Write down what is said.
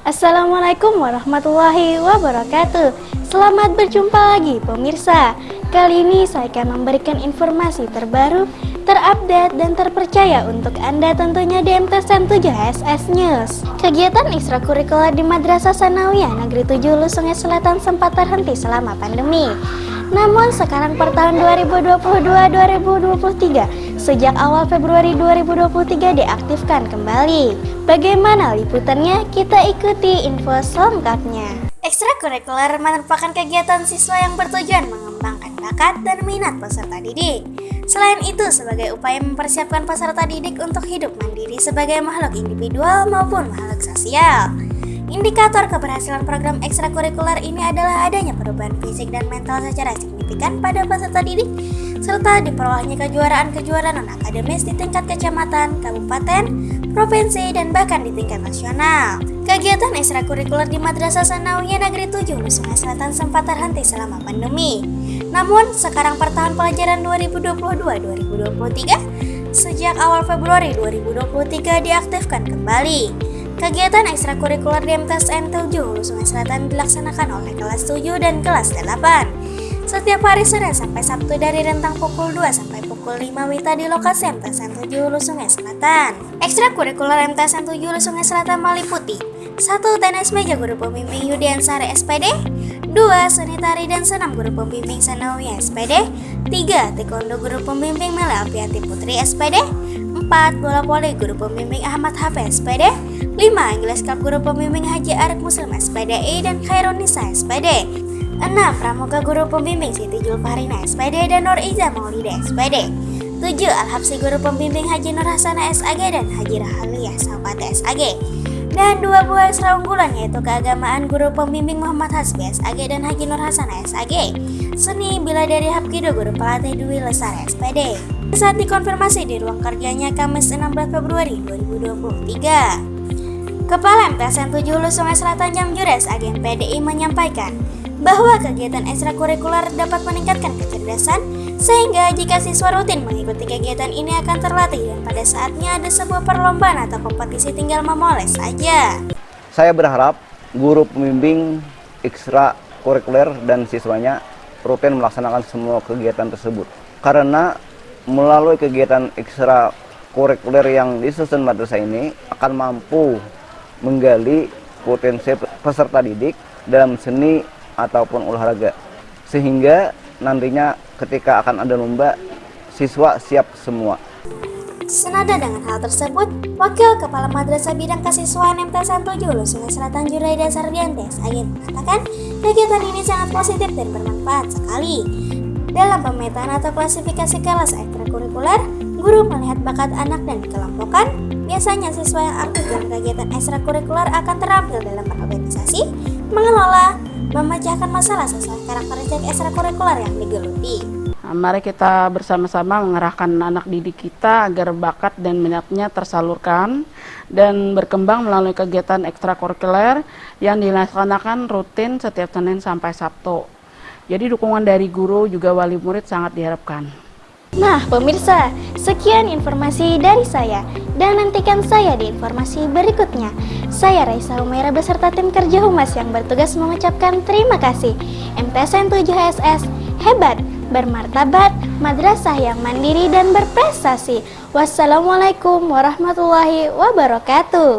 Assalamualaikum warahmatullahi wabarakatuh. Selamat berjumpa lagi pemirsa. Kali ini saya akan memberikan informasi terbaru, terupdate, dan terpercaya untuk Anda tentunya di MTSN 7 HSS News. Kegiatan ekstrakurikuler di Madrasah Sanawiyah Negeri 7 Hulu Sungai Selatan sempat terhenti selama pandemi. Namun sekarang per tahun 2022-2023, sejak awal Februari 2023 diaktifkan kembali. Bagaimana liputannya? Kita ikuti info selengkapnya. Ekstrakurikuler merupakan kegiatan siswa yang bertujuan mengembangkan bakat dan minat peserta didik. Selain itu, sebagai upaya mempersiapkan peserta didik untuk hidup mandiri sebagai makhluk individual maupun makhluk sosial. Indikator keberhasilan program ekstrakurikuler ini adalah adanya perubahan fisik dan mental secara signifikan pada peserta didik, serta diperolehnya kejuaraan-kejuaraan non-akademis di tingkat kecamatan, kabupaten, provinsi, dan bahkan di tingkat nasional. Kegiatan ekstrakurikuler di Madrasah Sanawiyah Negeri 7 Sungai Selatan sempat terhenti selama pandemi. Namun, sekarang per tahun pelajaran 2022-2023, sejak awal Februari 2023 diaktifkan kembali. Kegiatan ekstrakurikuler di MTSN 7 Hulu Sungai Selatan dilaksanakan oleh kelas 7 dan kelas 8. Setiap hari Senin sampai Sabtu dari rentang pukul 2 sampai pukul 5 WITA di lokasi MTSN 7 Hulu Sungai Selatan. Ekstrakurikuler MTSN 7 Hulu Sungai Selatan meliputi 1. Tenis meja guru pembimbing Yudian Sari SPD 2. Seni tari dan senam guru pembimbing Sanawi SPD 3. Taekwondo guru pembimbing Mela Alfianti Putri SPD 4. Bola voli guru pembimbing Ahmad Hafiz SPD 5. Inggris Cup guru pembimbing Haji Arif Muslim SPDI dan Khairunisa SPD 6. Pramuka guru pembimbing Siti Julfarina SPD dan Nur Iza Maulida SPD 7. Al-Habsi guru pembimbing Haji Nur Hasana SAG dan Haji Rahaliyah Sawati SAG dan dua buah ekstra unggulan yaitu keagamaan guru pembimbing Muhammad Hasbi SAG dan Haji Nur Hasana SAG seni bila dari Hapkido guru pelatih Dwi Lesari SPD saat dikonfirmasi di ruang kerjanya Kamis 16 Februari 2023. Kepala MTSN 7 Hulu Sungai Selatan Jamjures agen PDI menyampaikan bahwa kegiatan ekstrakurikuler dapat meningkatkan kecerdasan sehingga jika siswa rutin mengikuti kegiatan ini akan terlatih dan pada saatnya ada sebuah perlombaan atau kompetisi tinggal memoles saja. Saya berharap guru pembimbing ekstrakurikuler dan siswanya rutin melaksanakan semua kegiatan tersebut karena melalui kegiatan ekstra kurikuler yang disusun madrasah ini akan mampu menggali potensi peserta didik dalam seni ataupun olahraga sehingga nantinya ketika akan ada lomba siswa siap semua. Senada dengan hal tersebut, Wakil Kepala Madrasah Bidang Kesiswaan MT 17 Sungai Selatan Juraida Sardiantes Agin mengatakan kegiatan ini sangat positif dan bermanfaat sekali. Dalam pemetaan atau klasifikasi kelas ekstrakurikuler, guru melihat bakat anak dan dikelompokkan. Biasanya siswa yang aktif dalam kegiatan ekstrakurikuler akan terampil dalam berorganisasi, mengelola, memecahkan masalah sesuai karakteristik ekstrakurikuler yang digeluti. Nah, mari kita bersama-sama mengerahkan anak didik kita agar bakat dan minatnya tersalurkan dan berkembang melalui kegiatan ekstrakurikuler yang dilaksanakan rutin setiap Senin sampai Sabtu. Jadi dukungan dari guru juga wali murid sangat diharapkan. Nah, pemirsa, sekian informasi dari saya. Dan nantikan saya di informasi berikutnya. Saya Raisa Humaira beserta tim kerja Humas yang bertugas mengucapkan terima kasih. MTSN 7 HSS, hebat, bermartabat, madrasah yang mandiri dan berprestasi. Wassalamualaikum warahmatullahi wabarakatuh.